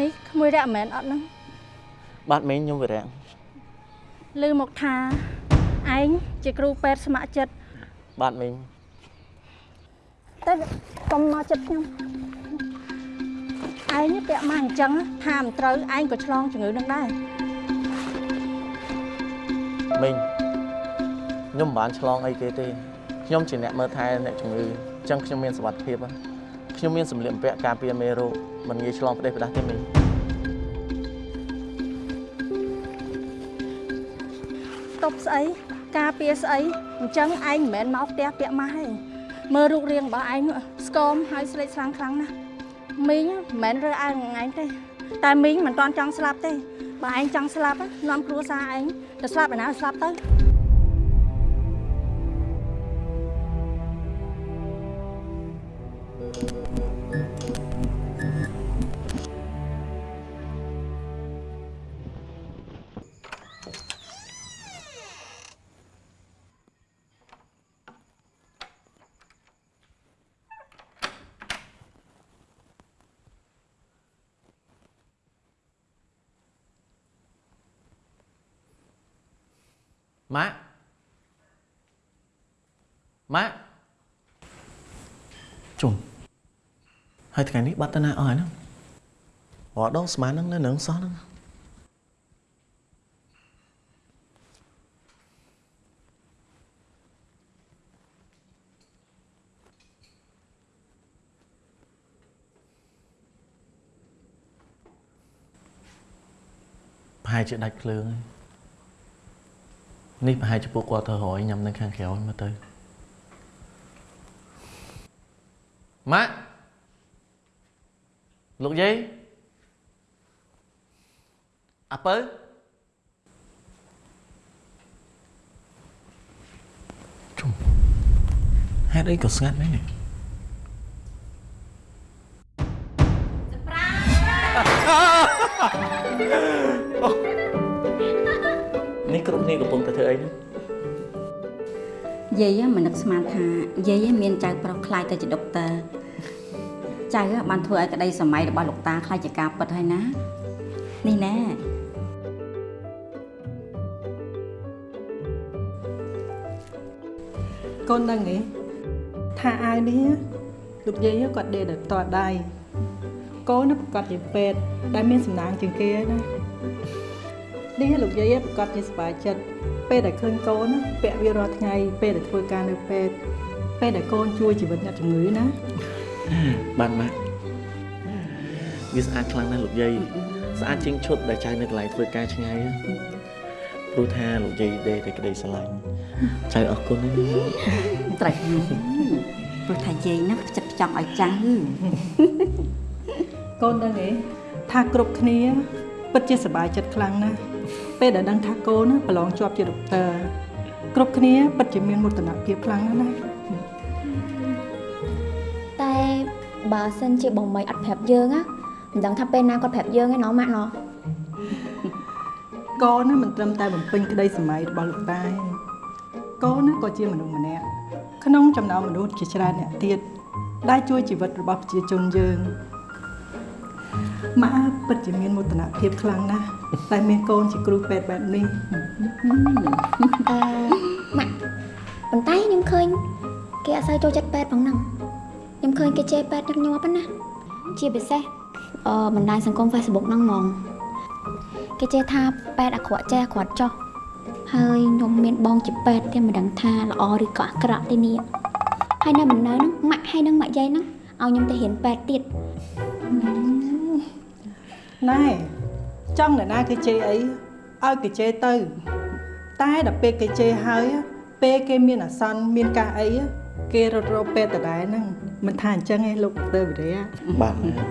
នេះក្មួយរៈមែនអត់ហ្នឹងបាទមីងខ្ញុំវិរៈឮមកថាឯងជាគ្រូពេទ្យស្ម័គ្រចិត្តបាទមីងតែកុំមកចិត្តខ្ញុំឯងពាក់មកអញ្ចឹងថាមិនត្រូវឯងក៏ឆ្លងជំងឺនឹងដែរមីងខ្ញុំមិនបានឆ្លងអីគេទេខ្ញុំជាអ្នកមើលថែអ្នកជំងឺអញ្ចឹងខ្ញុំមានសុវត្ថិភាពណា ខ្ញុំមានសម្លៀកបំពាក់ការពារមេរោគមិនងាយឆ្លងផ្ដេសផ្ដាស់ទេមីងតប់ស្អីការពារស្អីអញ្ចឹងឯងមិនមែនមកផ្ទះពាក់ម៉ាស់ទេមើលរូបរាងរបស់ឯងនោះស្គមហើយស្លេកស្លាំងខ្លាំងណាស់មីងមិនមែនរើឯងនឹងឯងទេតែមីងមិនតាន់ចង់ស្លាប់ទេបើឯងចង់ស្លាប់ណានាំគ្រួសារឯងទៅស្លាប់ឯណាស្លាប់ទៅ ម៉ាក់ម៉ាក់ជុំហើយថ្ងៃនេះបាត់តាណាអស់ហើយហ្នឹងរត់ដងស្មានហ្នឹងនៅនឹងសោះហ្នឹងប្រហែលជាដាច់ភ្លើងហើយ នេះប្រហែលជាពួកគាត់ទៅរយញ៉ាំនៅខាងក្រៅមើលទៅម៉ាក់លោកយាយអាពៅជុំហេតុអីក៏ស្ងាត់មែននេះ នេះគ្រប់គ្នាកំពុងតែធ្វើអីហ្នឹងយាយមិននឹកស្មានថាយាយមានចៅប្រុសខ្លាយទៅជាដុកទ័រចៅបានធ្វើឲ្យក្តីសម័យរបស់លោកតាខ្លាយជាការពិតហើយណានេះណែកូនដឹងទេថាអាវនេះលោកយាយគាត់ដេកដោយផ្ទាល់ដៃកូនប្រកាសជាពេទ្យដែលមានសំណាងជាងគេណា នេះលោកយាយប្រកាសជាសប្បាយចិត្តពេលដែលឃើញកូនណាពាក់វារាល់ថ្ងៃ ពេលដែលធ្វើការនៅពេទ្យពេលដែលកូនជួយជីវិតអ្នកជំងឺណាបានម៉ាក់វាស្អាតខ្លាំងណាស់លោកយាយស្អាតជាងឈុតដែលចៅនៅកន្លែងធ្វើការឆ្ងាយណាព្រោះថាលោកយាយដេកតែក្តីស្រឡាញ់ចៅអរគុណណាស់ត្រូវព្រោះថាយាយណាចិត្តចង់ឲ្យចៅកូនដឹងទេថាគ្រប់គ្នាពិតជាសប្បាយចិត្តខ្លាំងណាស់ ពេលដែលដឹងថាកូនណាប្រឡងជាប់ជាដុកទ័រគ្រប់គ្នាពិតជាមានមោទនភាពខ្លាំងណាស់ណាតែបើសិនជាបងមីអត់ប្រាប់យើងណាមិនដឹងថាពេលណាគាត់ប្រាប់យើងឯណោះម៉ាក់ណោះកូនណាមិនត្រឹមតែបំពេញក្តីសម័យរបស់លោកតាទេកូនណាក៏ជាមនុស្សម្នាក់ក្នុងចំណោមមនុស្សជាច្រើនអ្នកទៀតដែលជួយជីវិតរបស់ប្រជាជនយើង ម៉ាក់ពិតជាមានមោទនភាពខ្លាំងណាស់ដែលមានកូនជាគ្រូពេទ្យបែបនេះអឺម៉ាក់ប៉ុន្តែខ្ញុំឃើញគេអត់សូវចូលចិត្តពេទ្យផងហ្នឹងខ្ញុំឃើញគេជេរពេទ្យញឹកញាប់ហ្នឹងណាជាពិសេសអឺបណ្ដាញសង្គម Facebook ហ្នឹងហ្មងគេជេរថាពេទ្យអាក្រក់ចេះអាក្រក់ចោះហើយខ្ញុំមានបងជាពេទ្យតែមិនដឹងថាល្អឬក៏អាក្រក់ទេនេះហើយនៅមិននៅហ្នឹងម៉ាក់ហើយនឹងម៉ាក់យាយហ្នឹងឲ្យខ្ញុំទៅរៀនពេទ្យទៀត ណែចង់អ្នកណាគេជេរអីឲ្យគេជេរទៅ តែដល់ពេលគេជេរហើយ ពេលគេមានអាសន្នមានការអីគេរត់រកពេទ្យដដែលហ្នឹងមិនថាអញ្ចឹងឯងលោកដឺវិរិយបាទម៉ាក់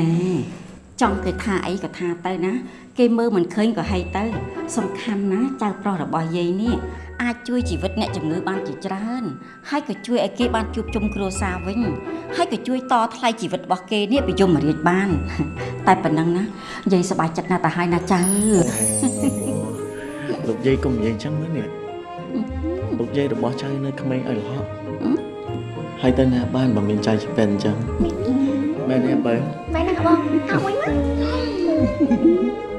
ណែចង់គេថាអីក៏ថាទៅណា គេមើលមិនឃើញក៏ហីទៅ សំខាន់ណាចៅប្រុសរបស់យាយនេះអាចជួយជីវិតអ្នកជំងឺបានជាច្រើន ហើយក៏ជួយឲ្យគេបានជួបជុំគ្រួសារវិញ ហើយក៏ជួយតថ្លៃជីវិតរបស់គេនេះពីយមរាជបាន តែប៉ុណ្ណឹងណាយាយសប្បាយចិត្តណាស់ទៅហើយណាចៅលោកយាយកុំនិយាយអញ្ចឹងមើលនេះលោកយាយរបស់ចៅនៅក្មេងឲ្យរហ័សហើយទៅណាបានបើមានចៅជាពេនអញ្ចឹងមានមែនទេបើមែនណាបងអើវិញមក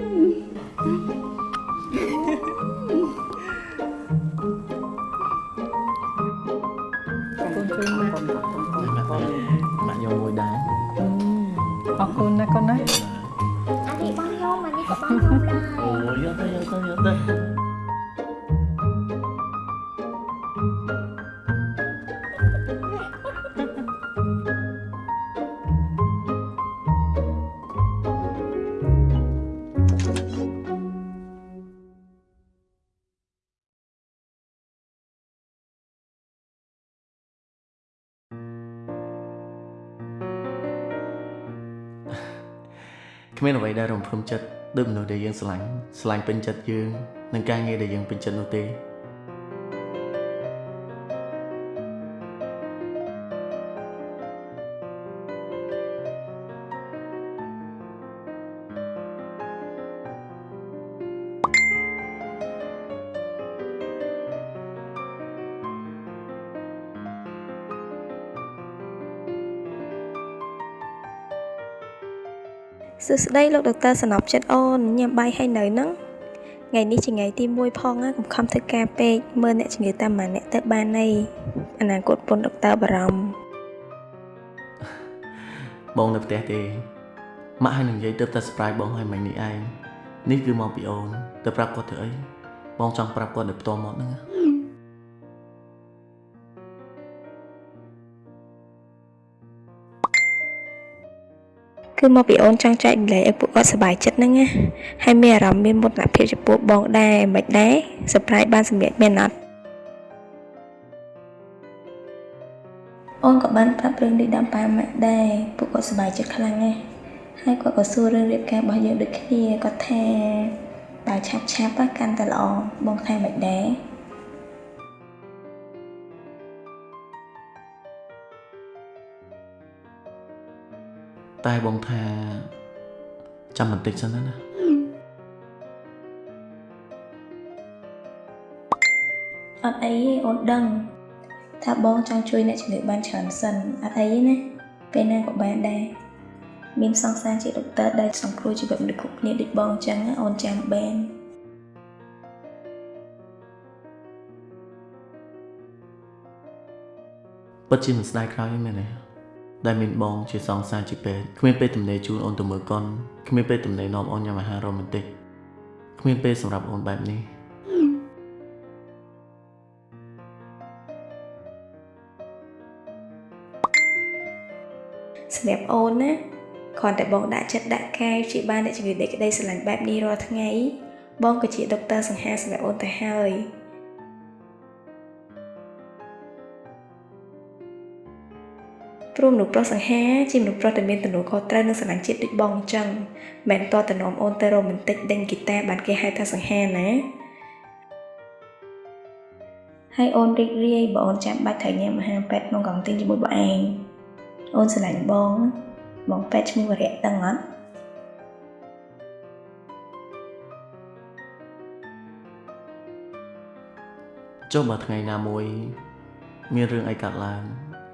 គ្មានអ្វីដែលរំភើបចិត្តដូចមនុស្សដែលយើងស្រឡាញ់ស្រឡាញ់ពេញចិត្តយើងនិងការងារដែលយើងពេញចិត្តនោះទេ សួស្តីលោកដុកទ័រសំណប់ចិត្តអូនញ៉ាំបាយហើយនៅហ្នឹងថ្ងៃនេះជាថ្ងៃទី1ផងណាកុំខំធ្វើការពេកមើលអ្នកជំងឺតាមម៉ាអ្នកទៅបានអីអនាគតពុនដុកទ័របារម្ភបងនៅផ្ទះទេម៉ាក់ហើយនឹងនិយាយទៅតែ surprise បងហើយមិញនេះឯងនេះគឺមកពីអូនទៅប្រាប់គាត់ទៅអីបងចង់ប្រាប់គាត់ដោយផ្ទាល់មកហ្នឹងណា គឺមកពីអូនចង់ចែកម្លែកឲ្យពួកគាត់សប្បាយចិត្តហ្នឹងណាហើយមានអារម្មណ៍មានមោទនភាពចំពោះបងដែរមិនដែរ surprise បានសម្រាប់មានអត់អូនក៏បានប្រាប់រឿងនេះដល់ប៉ាម៉ាក់ដែរពួកគាត់សប្បាយចិត្តខ្លាំងណាស់ហើយគាត់ក៏សួររឿងរៀបការរបស់យើងដូចគ្នាគាត់ថាបើឆាប់ឆាប់ៗកាន់តែល្អបងថាមិនដែរ តែបងថាចាំបន្តិចសិនណាណាអត់អីទេអូនដឹង ថាបងចង់ជួយអ្នកជំងឺបានច្រើនសិនអត់អីទេណាពេលណាក៏បានដែរមានសង្សារជាដុកទ័រដែលសង្គ្រោះជីវិតមនុស្សគ្រប់គ្នាដូចបងអញ្ចឹងណាអូនចាំបានពិតជាមិនស្ដាយក្រោយទេមែនទេ ដែលមានបងជាសង្សារជាពេទ្យគ្មានពេលទំនេរជូនអូនទៅមើលកុនគ្មានពេលទំនេរនាំអូនញ៉ាំអាហាររ៉ូមែនទិកគ្មានពេលសម្រាប់អូនបែបនេះសម្រាប់អូនណាគ្រាន់តែបងដាក់ចិត្តដាក់កាយជាបានអ្នកជំងឺដែលក្តីស្រឡាញ់បែបនេះរាល់ថ្ងៃបងក៏ជាដុកទ័រសង្ហាសម្រាប់អូនទៅហើយ ព្រមមនុស្សប្រុសសង្ហាជាមនុស្សប្រុសដែលមានទំនួលខុសត្រូវនិងស្រឡាញ់ជាតិដូចបងអញ្ចឹងមិនមែនតតែនាំអូនទៅរ៉ូមែនទិកដេញហ្គីតាបានគេហៅថាសង្ហាណាហើយអូនរីករាយបើអូនចាំបាច់ត្រូវញ៉ាំអាហារពេទ្យក្នុងកង់ទីនជាមួយបងឯងអូនស្រឡាញ់បងណាបងពេទ្យឈ្មោះវរៈដឹងអត់ចុះបើថ្ងៃណាមួយ មានរឿងអីកើតឡើង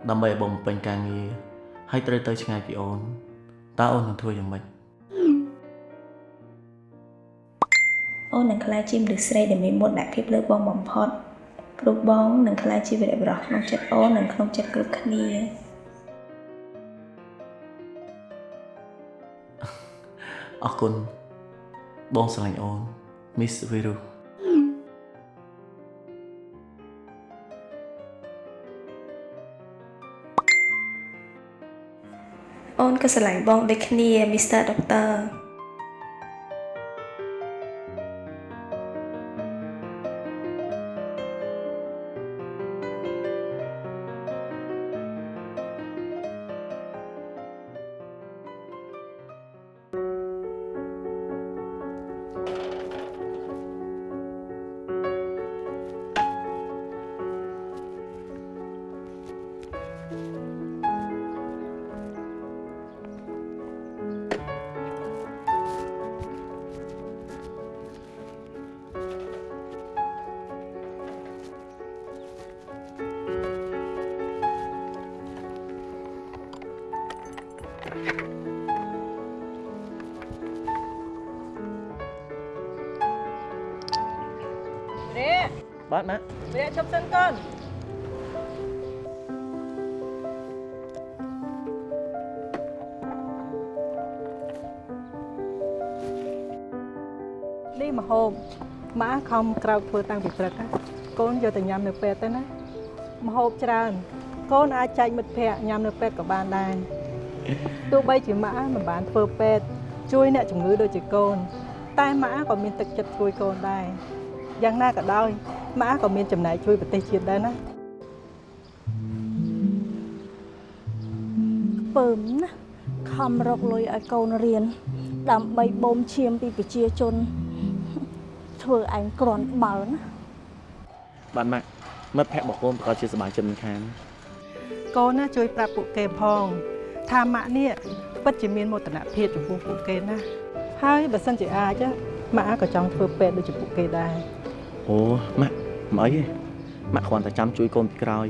ដើម្បីឲ្យបងបំពេញការងារហើយត្រូវទៅឆ្ងាយពីអូនតើអូននឹងធ្វើយ៉ាងម៉េចអូននឹងក្លាយជាមនុស្សស្រីដែលមានមុតដាក់ភាពលើបងបំផុតព្រោះបងនឹងក្លាយជាវីរបុរសក្នុងចិត្តអូននិងក្នុងចិត្តគ្រប់គ្នាអរគុណបងស្រឡាញ់អូន Miss Viru អូនក៏ស្រឡាញ់បងដូចគ្នា Mr. Doctor អ ក្រោកធ្វើតាំងពីព្រឹកណាកូនយកទៅញ៉ាំនៅពេទ្យទៅណាមហូបច្រើន កូនអាចចែកមិត្តភ័ក្តិញ៉ាំនៅពេទ្យក៏បានដែរទោះបីជាម៉ាមិនបានធ្វើពេទ្យជួយអ្នកជំងឺដូចជាកូន តែម៉ាក៏មានទឹកចិត្តជួយកូនដែរយ៉ាងណាក៏ដោយម៉ាក៏មានចំណែកជួយប្រទេសជាតិដែរណាពើមណាខំរកលុយឲ្យកូនរៀនដើម្បីបូមឈាមពីប្រជាជន ធ្វើឯងក្រាន់បើណាបាទម៉ាក់មិត្តភក្តិរបស់កូនប្រកាសជាសប្បាយចិត្តមិនខានកូនណាជួយប្រាប់ពួកគេផងថាម៉ាក់នេះពិតជាមានមោទនភាពចំពោះពួកគេណាហើយបើសិនជាអាចណាម៉ាក់ក៏ចង់ធ្វើពេទ្យដូចជាពួកគេដែរអូម៉ាក់មិនអីទេម៉ាក់គ្រាន់តែចាំជួយកូនពីក្រោយ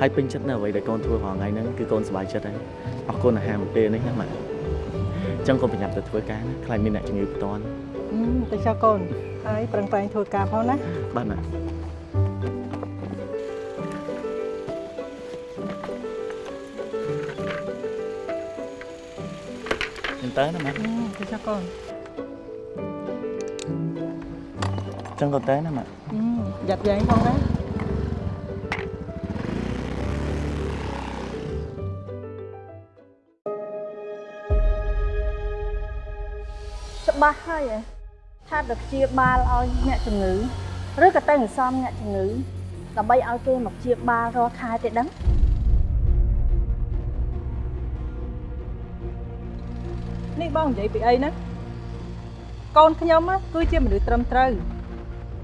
ហើយពេញចិត្តនៅអ្វីដែលកូនធ្វើរាល់ថ្ងៃហ្នឹងគឺកូនសប្បាយចិត្តហើយអរគុណអាហារមួយពេលនេះណាម៉ាក់អញ្ចឹងកូនប្រញាប់ទៅធ្វើការណាខ្លាចមានអ្នកជំងឺផ្ទាន់ហឹម ទៅចុះកូនហើយប្រឹងប្រែងធ្វើការផងណាបាទម៉ាក់អញ្ចឹងទៅណាម៉ាក់ហឹមទៅចុះកូនអញ្ចឹងកូនទៅណាម៉ាក់ហឹមយ៉ាត់យ៉ែងផងណាច្បាស់ហើយឯង ថាទៅព្យាបាលឲ្យអ្នកជំងឺឬក៏ទៅសន្សំអ្នកជំងឺដើម្បីឲ្យគេមកព្យាបាលរាល់ខែទេដឹងនេះបងនិយាយពីអីណាកូនខ្ញុំណាគឺជាមនុស្សត្រឹមត្រូវ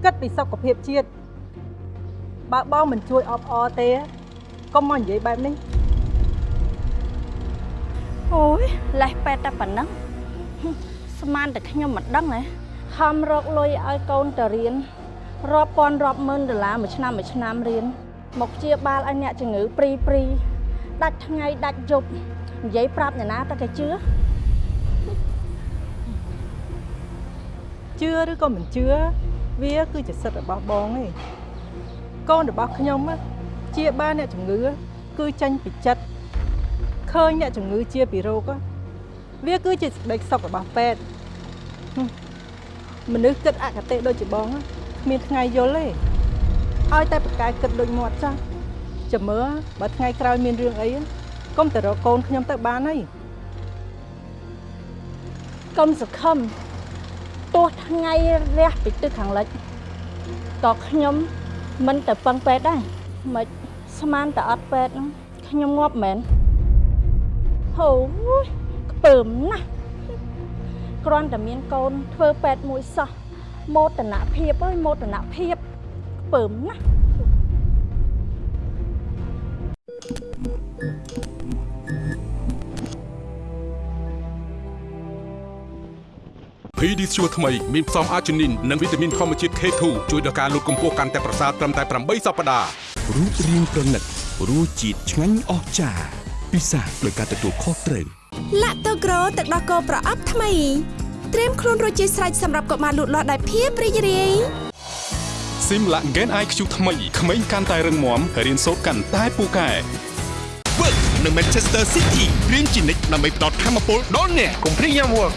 គិតពីសុខភាពជាតិបើបងមិនជួយអបអរទេកុំមកនិយាយបែបនេះអូយលេះពេទ្យតែប៉ុណ្ណឹងហឹមស្មានតែខ្ញុំមិនដឹងហ៎ ខំរកលុយឲ្យកូនទៅរៀនរាប់ពាន់រាប់ម៉ឺនដុល្លារមួយឆ្នាំមួយឆ្នាំរៀនមកព្យាបាលឲ្យអ្នកជំងឺព្រីព្រីដាច់ថ្ងៃដាច់យប់និយាយប្រាប់អ្នកណាតែគេជឿជឿឬក៏មិនជឿវាគឺជាសិទ្ធិរបស់បងឯងកូនរបស់ខ្ញុំណាជាបានអ្នកជំងឺគឺចាញ់ពីចិត្តឃើញអ្នកជំងឺជាពីរោគ á វាគឺជាសេចក្តីសុខរបស់ពេទ្យហឹម មនុស្សគិតអកតេដូចជាបងណាគ្មានថ្ងៃយល់ទេឲ្យតែប្រកែកគិតដូចមាត់ចាស់ចាំមើលបើថ្ងៃក្រោយមានរឿងអីកុំទៅរកកូនខ្ញុំទៅបានហើយកុំសង្ឃឹមទោះថ្ងៃរះពីទិសខាងលិចក៏ខ្ញុំមិនទៅពឹងពេទ្យដែរមិនស្មានតែអត់ពេទ្យហ្នឹងខ្ញុំងាប់មែនហូយខ្ពើមណាស់ គ្រាន់តែមានកូនធ្វើពេទ្យមួយសោះមោទនភាពអើយមោទនភាពខ្ពើមណាស់ PD ជួរថ្មីមានផ្សំអាជីនីននិងវីតាមីនធម្មជាតិ K2 ជួយដល់ការលូតកម្ពស់កាន់តែប្រសើរត្រឹមតែ8សប្តាហ៍រូបរាងប្រណិតរសជាតិឆ្ងាញ់អស្ចារ្យពិសាដោយការទទួលខុសត្រូវ ឡាក់តូក្រូទឹកដោះគោប្រអប់ថ្មីត្រៀមខ្លួនរួចជាស្រេចសម្រាប់កុមារលូតលាស់ដោយភាពរីករាយ Simla Gen IQ ថ្មីក្មេងកាន់តែរឹងមាំរៀនសូត្រកាន់តែពូកែ Work នៅ Manchester City រៀនជានិច្ចដើម្បីផ្ដល់ធម៌ពលដល់អ្នកកុំព្រៀងយ៉ាំ Work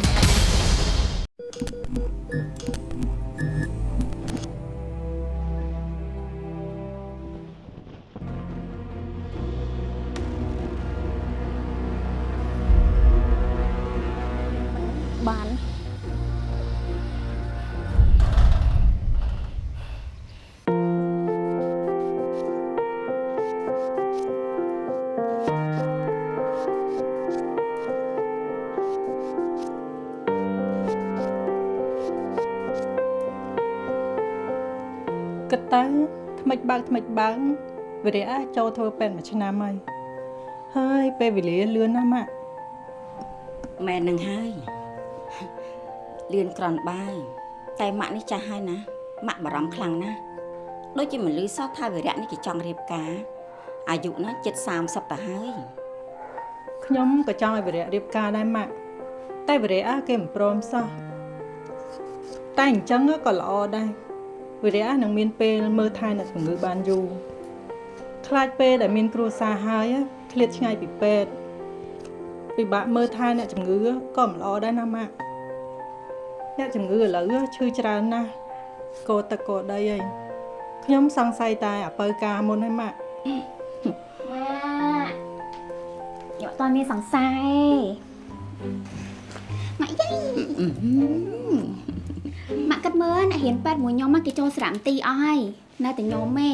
បើកថ្មិចបើកវិរិយៈចូលធ្វើពេទ្យមួយឆ្នាំហើយហើយពេលវេលាលឿនណាស់ម៉ាក់មែននឹងហើយលឿនក្រនបើតែម៉ាក់នេះចាស់ហើយណាម៉ាក់បារម្ភខ្លាំងណាស់ដូចជាមិនលឺសោះថាវិរៈនេះគេចង់រៀបការអាយុណាជិត30ទៅហើយខ្ញុំក៏ចង់ឲ្យវិរៈរៀបការដែរម៉ាក់តែវិរៈគេមិនព្រមសោះតែអញ្ចឹងក៏ល្អដែរ វិរៈនឹងមានពេលមើលថែអ្នកជំងឺបានយូរខ្លាចពេលដែលមានគ្រួសារហើយឃ្លាតឆ្ងាយពីពេទ្យពិបាកមើលថែអ្នកជំងឺក៏មិនល្អដែរណាម៉ាក់អ្នកជំងឺឥឡូវឈឺច្រើនណាស់កោទឹកកោដីហើយខ្ញុំសង្ស័យតែអពើការមុនហើយម៉ាក់ម៉ាក់ខ្ញុំអត់ទាន់មានសង្ស័យម៉ាក់យាយ ម៉ាក់គិតមើលអ្នករៀនពេទ្យមួយខ្ញុំមកគេចូលសារមន្ទីរអស់ហើយនៅតែខ្ញុំទេ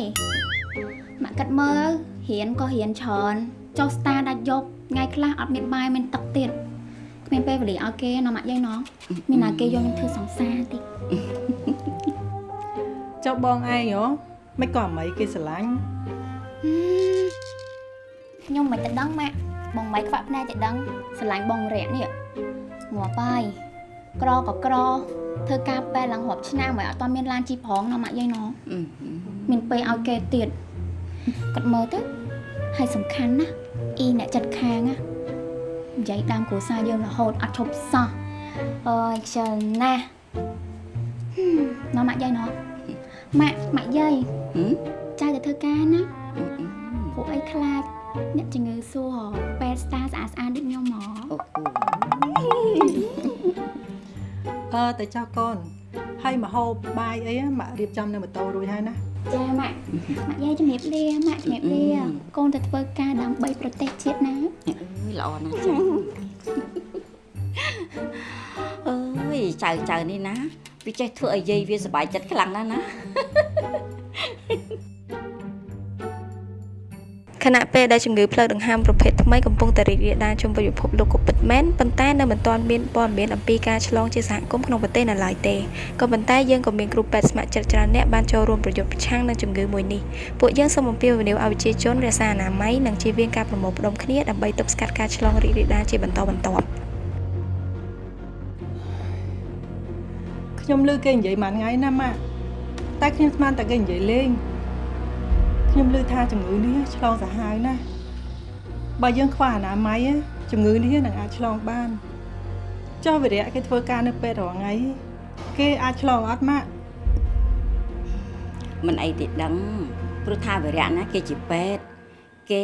ម៉ាក់គិតមើលរៀនក៏រៀនច្រើនចុះស្តាដាច់យប់ថ្ងៃខ្លះអត់មានបាយមានទឹកទៀតគ្មានពេលវេលាឲ្យគេណាម៉ាក់យាយណោះមានណាគេយកខ្ញុំធ្វើសង្សារតិចចុះបងឯងហ៎មិនក៏អមីគេស្រឡាញ់ខ្ញុំមិនទៅដឹងម៉ាក់បងមិនខ្វាក់ភ្នែកទៅដឹងស្រឡាញ់បងរយៈនេះងាប់ហើយ ក្រក៏ក្រធ្វើការពេទ្យឡើងរាប់ឆ្នាំហើយអត់ទាន់មានឡានជីប្រងណាម៉ាក់យាយណោះអឺមានពេលឲ្យគេទៀតគាត់មើលទៅហើយសំខាន់ណាស់អ៊ីអ្នកចិត្តខាងណានិយាយដើមគ្រួសារយើងរហូតអត់ឈប់សោះអើយខ្ជិលណាស់ហឹមណ៎ម៉ាក់យាយណោះម៉ាក់ម៉ាក់យាយហឹមចាយទៅធ្វើការណាពួកអីខ្លាចអ្នកជំងឺសួរពេទ្យស្តាស្អាតស្អាតដូចខ្ញុំហ្មងអូ អូអើតែចោះកូនហើយមកហូបបាយអីម៉ាក់រៀបចំនៅម៉ូតូរួចហើយណាចាម៉ាក់ម៉ាក់យាយជំរាបលាម៉ាក់ជំរាបលាកូនទៅធ្វើការដើម្បីប្រទេសជាតិណាអើយល្អណាស់ចាអើយចៅចៅនេះណាវាចេះធ្វើឲ្យយាយវាសប្បាយចិត្តខ្លាំងណាស់ណា ខណៈពេលដែលជំងឺផ្លូវដង្ហើមប្រភេទថ្មីកំពុងតែរីករាលដាលជុំវិញពិភពលោកក៏ពិតមែនប៉ុន្តែនៅមិនទាន់មានព័ត៌មានអំពីការឆ្លងជាសហគមន៍ក្នុងប្រទេសនៅឡើយទេក៏ប៉ុន្តែយើងក៏មានគ្រូពេទ្យស្ម័គ្រចិត្តច្រើនអ្នកបានចូលរួមប្រយុទ្ធប្រឆាំងនឹងជំងឺមួយនេះពួកយើងសូមអំពាវនាវឲ្យប្រជាជនរក្សាអនាម័យនិងជៀសវាងការប្រមូលផ្តុំគ្នាដើម្បីទប់ស្កាត់ការឆ្លងរីករាលដាលជាបន្តបន្ទាប់ខ្ញុំឮគេនិយាយមួយថ្ងៃណាម៉ាក់តែខ្ញុំស្មានតែគេនិយាយលេង ខ្ញុំឮថាជំងឺនេះឆ្លងសាហាវណាស់បើយើងខ្វះអនាម័យជំងឺនេះនឹងអាចឆ្លងបានចុះវិរៈគេធ្វើការនៅពេទ្យរាល់ថ្ងៃគេអាចឆ្លងអត់ម៉ាក់មិនអីទេដឹងព្រោះថាវិរៈណាគេជាពេទ្យគេ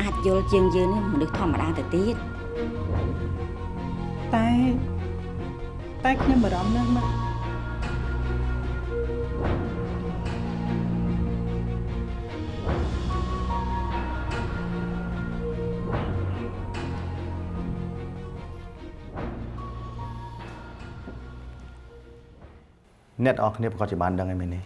អាចយល់ជាងយើងនេះមនុស្សធម្មតាទៅទៀតតែតែខ្ញុំបារម្ភណាស់ម៉ាក់ អ្នកទាំងអស់គ្នាប្រកាសជាបានដឹងហើយមែនទេ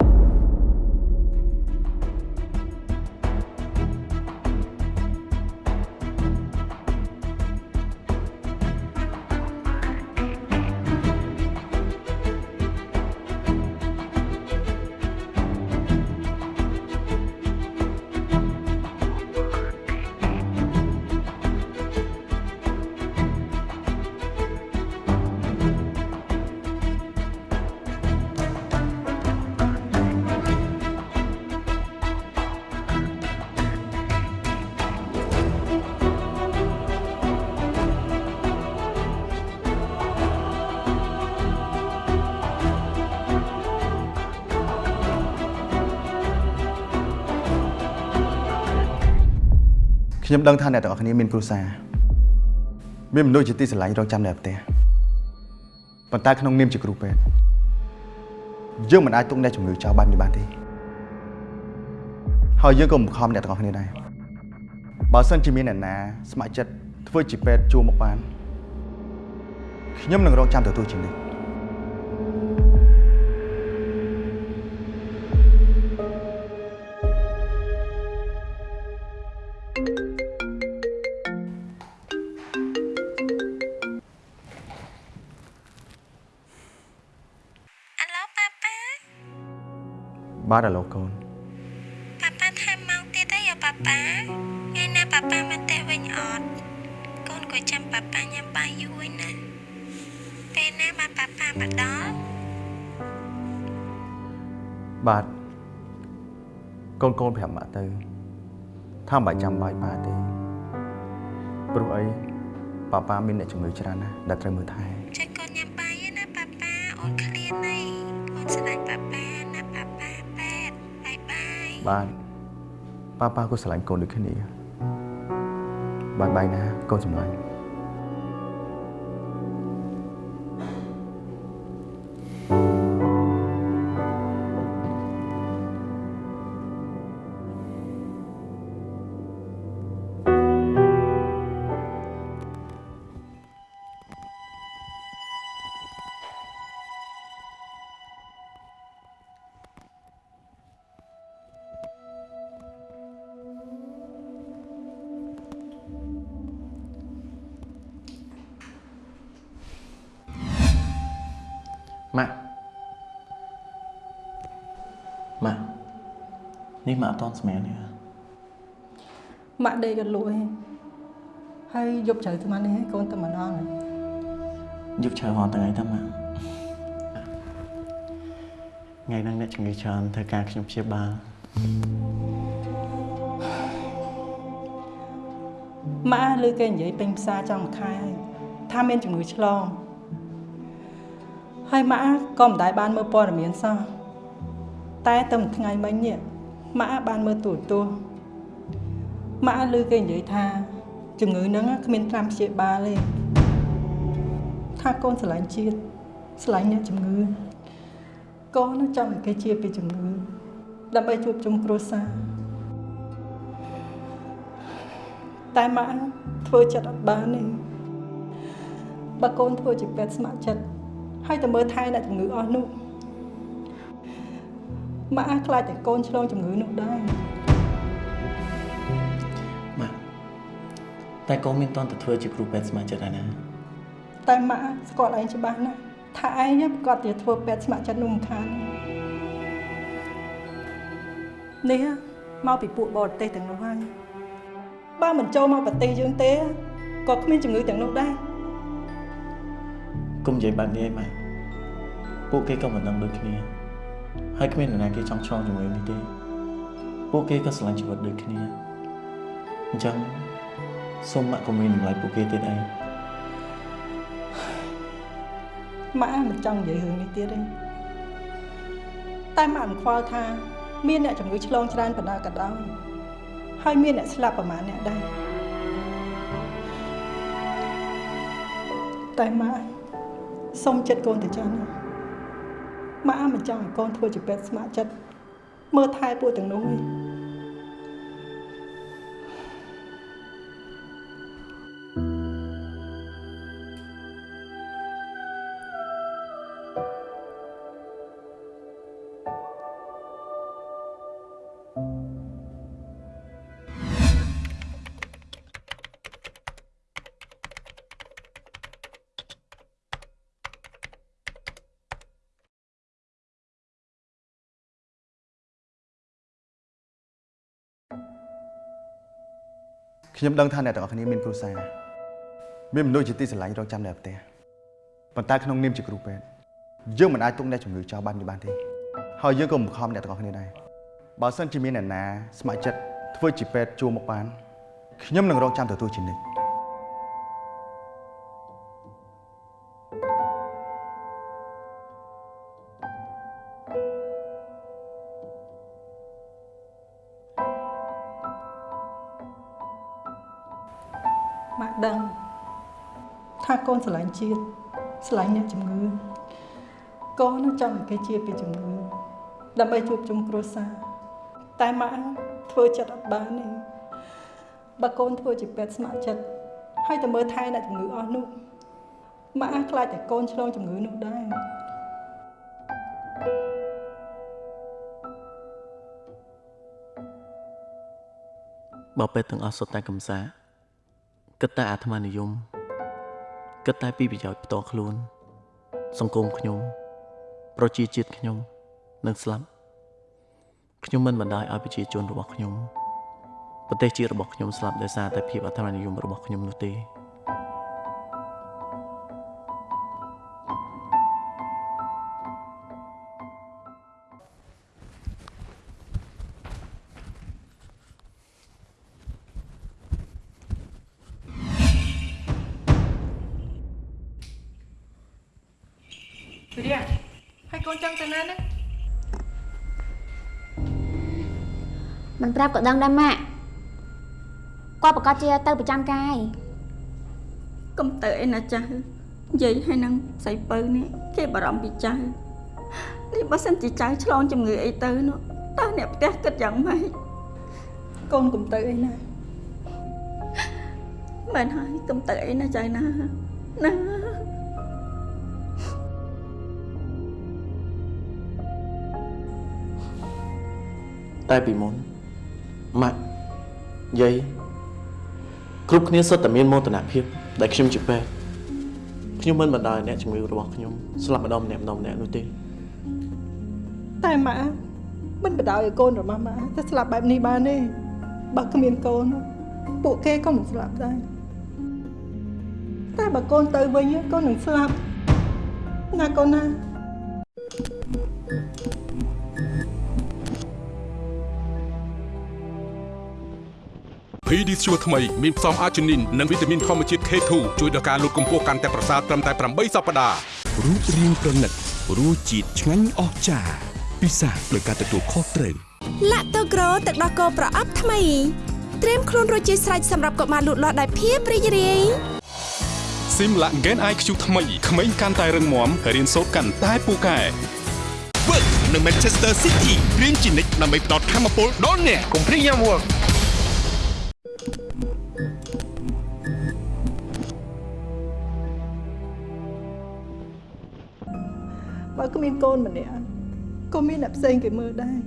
ខ្ញុំដឹងថាអ្នកទាំងអស់គ្នាមានគ្រួសារមានមនុស្សជាទីស្រឡាញ់រងចាំនៅផ្ទះប៉ុន្តែក្នុងនាមជាគ្រូពេទ្យយើងមិនអាចទុកអ្នកជំងឺចោលបាត់នេះបានទេហើយយើងក៏មិនខំអ្នកទាំងអស់គ្នាដែរបើសិនជាមានអ្នកណាស្ម័គ្រចិត្តធ្វើជាពេទ្យជួមកបានខ្ញុំនឹងរងចាំទទួលជានិច្ច បាទឥឡូវកូនប៉ាប៉ាថែមម៉ោងទៀតទេយ៉ាប៉ាប៉ាថ្ងៃណាប៉ាប៉ាមកផ្ទះវិញអត់កូនក៏ចាំប៉ាប៉ាញ៉ាំបាយយូរឯណាពេលណាមកប៉ាប៉ាមកដល់បាទកូនកូនប្រាប់ម៉ាក់ទៅថាមិនបាច់ចាំបាយប៉ាទេព្រោះអីប៉ាប៉ាមានអ្នកជំងឺច្រើនណាស់ដែលត្រូវមើលថែចាកូនញ៉ាំបាយឯណាប៉ាប៉ាអូនឃ្លានហើយអូនស្រឡាញ់ប៉ាប៉ាណាប៉ាប៉ាប៉ែតបាយ បាយបាទប៉ាប៉ាក៏ស្រឡាញ់កូនដូចគ្នាបាយបាយណាកូនសម្លាញ់ នេះម៉ាក់អត់តន់ស្មានទេម៉ាក់ដេកក៏លក់ឯងហើយយប់ជ្រៅស្មាននេះឯងកូនតែម្ដងឯងយកឆៅហត់ថ្ងៃតាម៉ាក់ថ្ងៃហ្នឹងអ្នកជំងឺច្រើនធ្វើការខ្ញុំព្យាបាលម៉ាក់លើគេនិយាយពេញផ្សារចង់មួយខែហើយថាមានជំងឺឆ្លងហើយម៉ាក់ក៏មិនដែលបានមើលព័ត៌មានសោះតែតែមួយថ្ងៃមិញនេះ ម៉ាក់បានមើលទូរទស្សន៍ម៉ាក់លើគេនិយាយថាជំងឺហ្នឹងគ្មានត្រាំព្យាបាលទេថាកូនស្រឡាញ់ជាតិស្រឡាញ់អ្នកជំងឺកូនចង់ឲ្យគេជាពីជំងឺដើម្បីជួបជុំគ្រួសារតែម៉ាក់ធ្វើចិត្តអត់បានទេបើកូនធ្វើជាពេទ្យស្ម័គ្រចិត្តហើយទៅមើលថែអ្នកជំងឺអស់នោះ ម៉ាក់ខ្លាចតែកូនឆ្លងជំងឺនោះដែរម៉ាក់តែកូនមានតន់ទៅធ្វើជាគ្រូពេទ្យស្ម័គ្រចិត្តហើយណាតែម៉ាក់ស្គាល់ឯងច្បាស់ណាស់ថាឯងប្រកាសជាធ្វើពេទ្យស្ម័គ្រចិត្តនោះមិនខាននេះមកពីពួកបរទេសទាំងនោះហើយបើមិនចូលមកប្រទេសយើងទេក៏គ្មានជំងឺទាំងនោះដែរគុំនិយាយបែបនេះឯងម៉ាក់ពួកគេក៏មិនដឹងដូចគ្នា ហើយគ្មាននរណាគេចង់ឆ្លងជំងឺនេះទេពួកគេក៏ស្រឡាញ់ជីវិតដូចគ្នាអញ្ចឹងសូមម៉ាក់កុំមានតម្លៃពួកគេទៀតឯងម៉ាក់មិនចង់និយាយរឿងនេះទៀតទេតែម៉ាក់មិនខ្វល់ថា មានអ្នកជំងឺឆ្លងច្រើនប៉ុណ្ណាក៏ដោយហើយមានអ្នកស្លាប់ប្រមាណអ្នកដែរតែម៉ាក់សុំចិត្តកូនទៅចាស់ណា ម៉ាក់មិនចង់ឲ្យកូនធ្វើជាពេទ្យស្ម័គ្រចិត្តមើលថែពួកទាំងនោះទេ ខ្ញុំដឹងថាអ្នកទាំងអស់គ្នាមានគ្រួសារមានមនុស្សជាទីស្រឡាញ់រងចាំនៅផ្ទះប៉ុន្តែក្នុងនាមជាគ្រូពេទ្យយើងមិនអាចទុកអ្នកជំងឺចោលបាននេះបានទេហើយយើងក៏មិនខំអ្នកទាំងអស់គ្នាដែរបើសិនជាមានអ្នកណាស្ម័គ្រចិត្តធ្វើជាពេទ្យជួមកបានខ្ញុំនឹងរងចាំទទួលជានិច្ច ស្រឡាញ់ជាតិស្រឡាញ់អ្នកជំងឺកូនចង់ឲ្យគេជាពីជំងឺដើម្បីជួបជុំគ្រួសារតែម៉ាក់ធ្វើចិត្តអត់បានទេបើកូនធ្វើជាពេទ្យស្ម័គ្រចិត្តហើយទៅមើលថែអ្នកជំងឺអស់នោះម៉ាក់ខ្លាចតែកូនឆ្លងជំងឺនោះដែរបើពេទ្យទាំងអស់សុទ្ធតែកំសាគិតតែអាត្មានិយម គិតតែពីប្រយោជន៍ផ្ទាល់ខ្លួន សង្គមខ្ញុំ ប្រជាជាតិខ្ញុំនឹងស្លាប់ខ្ញុំមិនបណ្ដោយឲ្យប្រជាជនរបស់ខ្ញុំប្រទេសជាតិរបស់ខ្ញុំស្លាប់ដោយសារតែភាពអធិបតេយ្យនិយមរបស់ខ្ញុំនោះទេ ប្រាប់ក៏ដឹងដែរម៉ាក់គាត់ប្រកាសជាទៅប្រចាំការហើយកុំទៅអីណាចាស់និយាយឲ្យនឹងស្រីពៅនេះគេបារម្ភពីចៅនេះបើសិនជាចៅឆ្លងជំងឺអីទៅនោះតើអ្នកផ្ទះគិតយ៉ាងម៉េចកូនកុំទៅអីណាមែនហើយកុំទៅអីណាចៅណាណាតែពីមុន ម៉ាក់យាយគ្រប់គ្នាសុទ្ធតែមានមោទនភាពដែលខ្ញុំជាពេទ្យខ្ញុំមិនបណ្ដោយអ្នកជំងឺរបស់ខ្ញុំស្លាប់ម្ដងម្នាក់ម្ដងម្នាក់នោះទេតែម៉ាក់មិនបដ ாய் ឲ្យកូនរបស់ម៉ាក់ទៅស្លាប់បែបនេះបានទេបើគ្មានកូនពួកគេក៏មិនស្លាប់ដែរតែបើកូនទៅវិញកូននឹងស្លាប់ណាកូនណា PD ស្ជួរថ្មីមានផ្សំអាជីនីននិងវីតាមីនធម្មជាតិ K2 ជួយដល់ការលូតកម្ពស់កាន់តែប្រសើរត្រឹមតែ8សប្តាហ៍រូបរាងប្រណិតរសជាតិឆ្ងាញ់អស្ចារ្យពិសាដោយការទទួលខុសត្រូវឡាក់តូក្រូទឹកដោះគោប្រអប់ថ្មីត្រៀមខ្លួនរួចជាស្រេចសម្រាប់កុមារលូតលាស់ដោយភាពរីករាយស៊ីមឡាក់ Gen IQ ថ្មីក្មេងកាន់តែរឹងមាំរៀនសូត្រកាន់តែពូកែ Work នៅ Manchester City រៀនជានិច្ចដើម្បីផ្ដល់ធម៌ពលដល់អ្នកកុំភ្លេចញ៉ាំ Work បើគ្មានកូនម្នាក់ក៏មានអ្នកផ្សេងគេមើលដែរ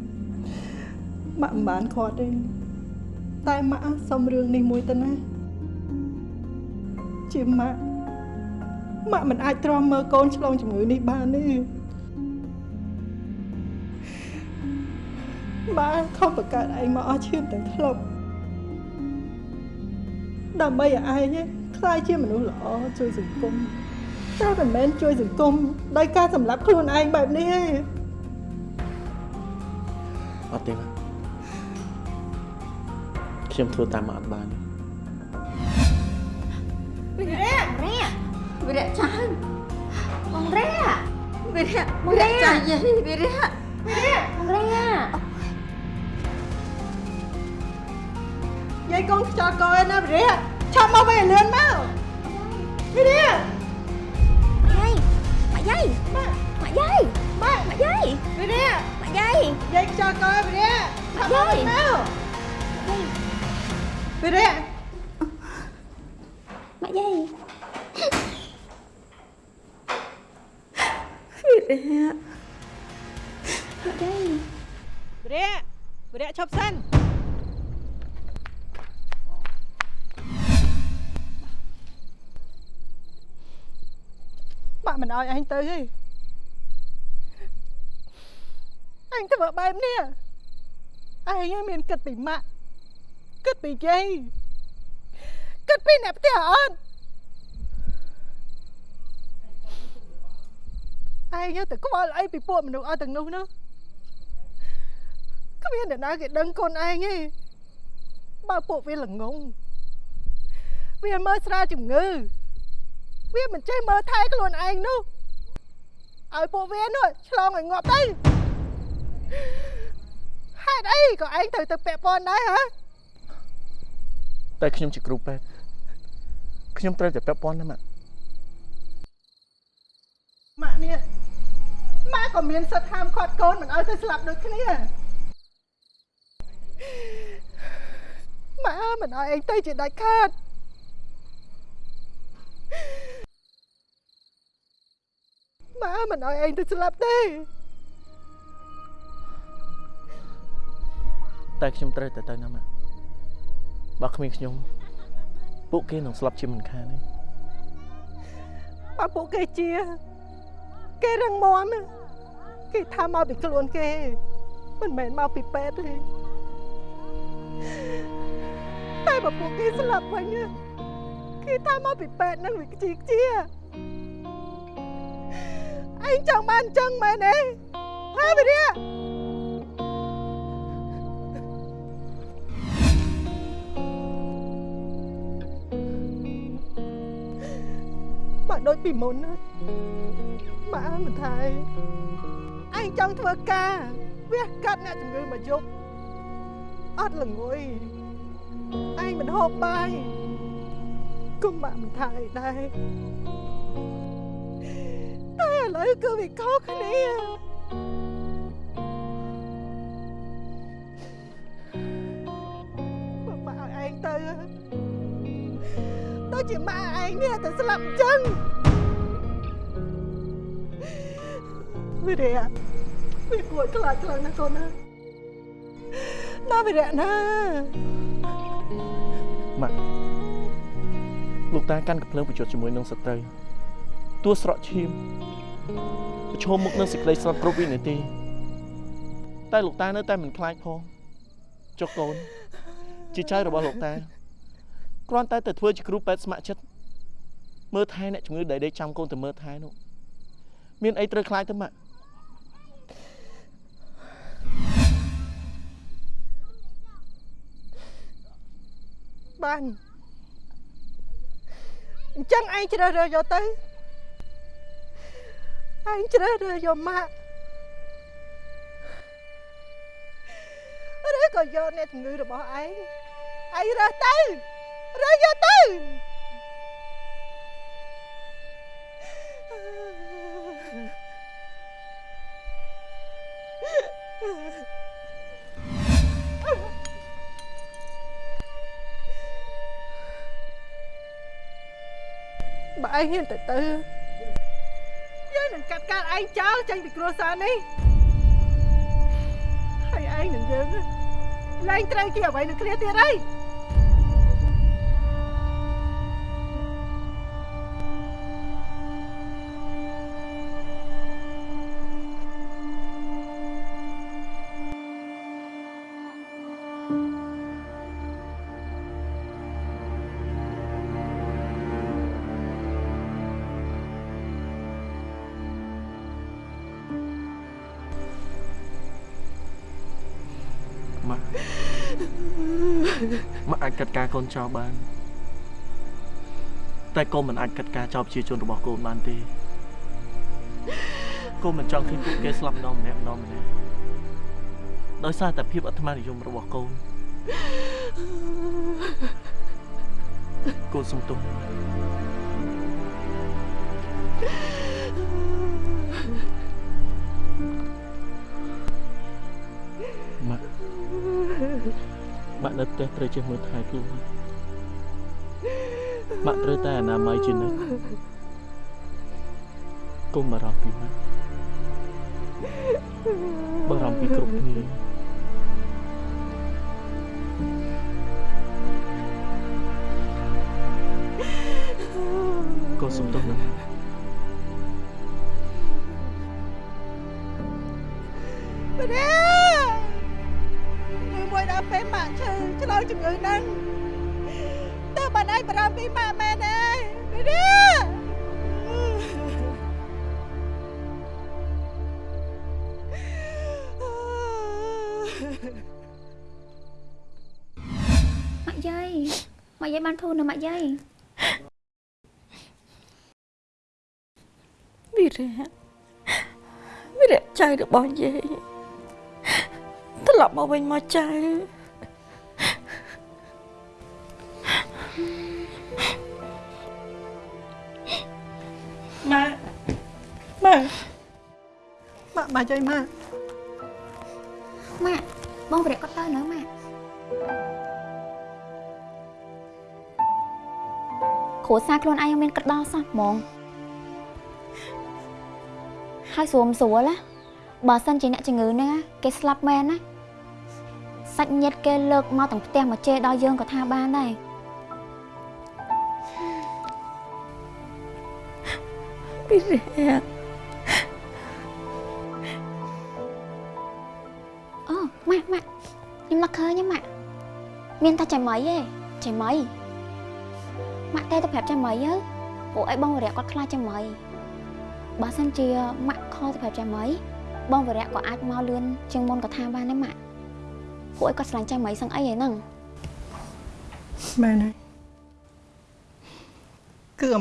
ម៉ាក់មិនបានខាត់ទេតែម៉ាក់សុំរឿងនេះមួយទៅណាជាម៉ាក់ម៉ាក់មិនអាចទ្រាំមើលកូនឆ្លងជំងឺនេះបានទេម៉ាក់ខំបង្កើតឯងមកអស់ឈាមទាំងធ្លប់ ដើម្បីឲ្យឯងខ្លាយជាមនុស្សល្អជួយសង្គមតែមិនមែនជួយសង្គមដោយការសម្លាប់ខ្លួនឯងបែបនេះទេអត់ទេម៉ាក់ខ្ញុំធ្វើតាមម៉ាក់អត់បានទេវិរៈវិរៈចៅបងរ៉ាវិរៈវិរៈចៅយាយវិរៈបងរ៉ា យាយកូនខ្ចោកឯណាវិរិយឆាប់មកវិញឲ្យលឿនមកវិរិយយាយម៉ាក់យាយម៉ាក់យាយម៉ាក់ម៉ាក់យាយវិរិយម៉ាក់យាយយាយខ្ចោកឯវិរិយឆាប់មកវិញមកវិរិយម៉ាក់យាយវិរៈម៉ាក់យាយវិរិយវិរិយឈប់សិន ឲ្យឯងទៅទេអញធ្វើបែបនេះឯងមានគិតពីម៉ាក់គិតពីយាយគិតពីអ្នកផ្ទះអត់ឯងទៅខ្វល់អីពីពួកមនុស្សអត់ទាំងនោះនោះគ្មានអ្នកណាគេដឹងកូនឯងទេបើពួកវាល្ងងវាមើលស្រាលជំងឺ វាមិនចេះមើលថែខ្លួនឯងនោះឲ្យពួកវានោះឆ្លងឲ្យងាប់ទៅហេតុអីក៏ឯងត្រូវទៅពាក់ព័ន្ធដែរហ៎តែខ្ញុំជាគ្រូពេទ្យខ្ញុំត្រូវតែពាក់ព័ន្ធណាម៉ាក់ម៉ាក់នេះម៉ាក់ក៏មានសិទ្ធិហាមឃាត់កូនមិនឲ្យទៅស្លាប់ដូចគ្នាម៉ាក់មិនឲ្យឯងទៅជាដាច់ខាត ម៉ាក់មិនឲ្យឯងទៅស្លាប់ទេតែខ្ញុំត្រូវតែទៅណាម៉ាក់បើគ្មានខ្ញុំពួកគេនឹងស្លាប់ជាមិនខានទេបើពួកគេជា គេរឹងមាំណាគេថាមកពីខ្លួនគេ មិនមែនមកពីពេទ្យទេតែបើពួកគេស្លាប់វិញណាគេថាមកពីពេទ្យនឹងវាខ្ជីខ្ជា ឯងចង់បានអញ្ចឹងមែនទេហ៎វិរិយបម៉ាក់ដូចពីមុនណាម៉ាក់អើយមិនថៃឯងចង់ធ្វើការវះកាត់អ្នកជំងឺមកយប់អត់ល្ងុយឯងមិនហូបបាយគុំម៉ាក់មិនថៃដែរតែ ឥឡូវគឺវាខុសគ្នាម៉ាក់ឲ្យឯងទៅដូចជាម៉ាក់ឯងនេះទៅស្លាប់អញ្ចឹងវិរិយវាគួរខ្លាចខ្លាំងណាស់កូនណាណាវិរិយណាម៉ាក់លោកតាកាន់កំភ្លើងប្រយុទ្ធជាមួយនឹងសត្រូវតួស្រក់ឈាម ប្រឈមមុខនឹងសេចក្តីស្លាប់គ្រប់វិនាទី តែលោកតានៅតែមិនខ្លាចផងចុះកូន ជាចៅរបស់លោកតាគ្រាន់តែទៅធ្វើជាគ្រូពេទ្យស្ម័គ្រចិត្តមើលថែអ្នកជំងឺដែលដេកចាំកូនទៅមើលថែនោះមានអីត្រូវខ្លាចទៅម៉ាក់បានអញ្ចឹងឯងជ្រើសរើសយកទៅ ឯងជ្រើសរើសយកម៉ាក់ឬក៏យកអ្នកជំងឺរបស់ឯងឯងរើសទៅរើសយកទៅបើឯងហ៊ានទៅទៅយើង នឹងកាត់ការឯងចោលចេញពីគ្រួសារនេះហើយឯងនឹងយើងឡើងត្រូវជាអ្វីនឹងគ្នាទៀតហើយ ក់អាចកាត់ការកូនចោលបាន តែកូនមិនអាចកាត់ការចោលប្រជាជនរបស់កូនបានទេកូនមិនចង់ឃើញពួកគេស្លាប់ម្ដងម្នាក់ម្ដងម្នាក់ដោយសារតែភាពអត្មានិយមរបស់កូនកូនសុំទោស ម៉ាក់នៅផ្ទះត្រូវចេះមើលថែខ្លួនម៉ាក់ត្រូវតែអនាម័យជានិច្ចកុំបារម្ភពីម៉ាក់បារម្ភពីគ្រប់គ្នាកូនសុំទោសណាស់ ជំងឺហ្នឹងតើបានឯងបារម្ភពីម៉ាក់មែនទេម្ដេម៉ាក់យាយម៉ាក់យាយបានធូរនៅម៉ាក់យាយវិរៈវិរៈចៅរបស់យាយត្រឡប់មកវិញមកចៅ ម៉ាក់ម៉ាក់ម៉ាក់ម៉ាក់ចៃម៉ាក់ម៉ាក់បងប្រែគាត់ទៅនៅម៉ាក់គ្រួសារខ្លួនឯងមានក្តោសោះហ្មងហើយស្រួលស្រួលណាបើសិនជាអ្នកជំងឺហ្នឹងណាគេស្លាប់មែនណាសាច់ញាតិគេលើកមកទាំងផ្ទះមកជេរដល់យើងក៏ថាបានដែរ វិរៈអូម៉ាក់ម៉ាក់ខ្ញុំនឹកឃើញទេម៉ាក់មានតែចៃមីទេចៃមីម៉ាក់តែទៅប្រាប់ចៃមីទៅពួកអីបងវរៈគាត់ខ្លាចចៃមីបើសិនជាម៉ាក់ខលទៅប្រាប់ចៃមីបងវរៈក៏អាចមកលឿនជាងមុនក៏ថាបានដែរម៉ាក់ពួកអីគាត់ស្រឡាញ់ចៃមីសឹងអីហ្នឹងមែនហើយគឺអ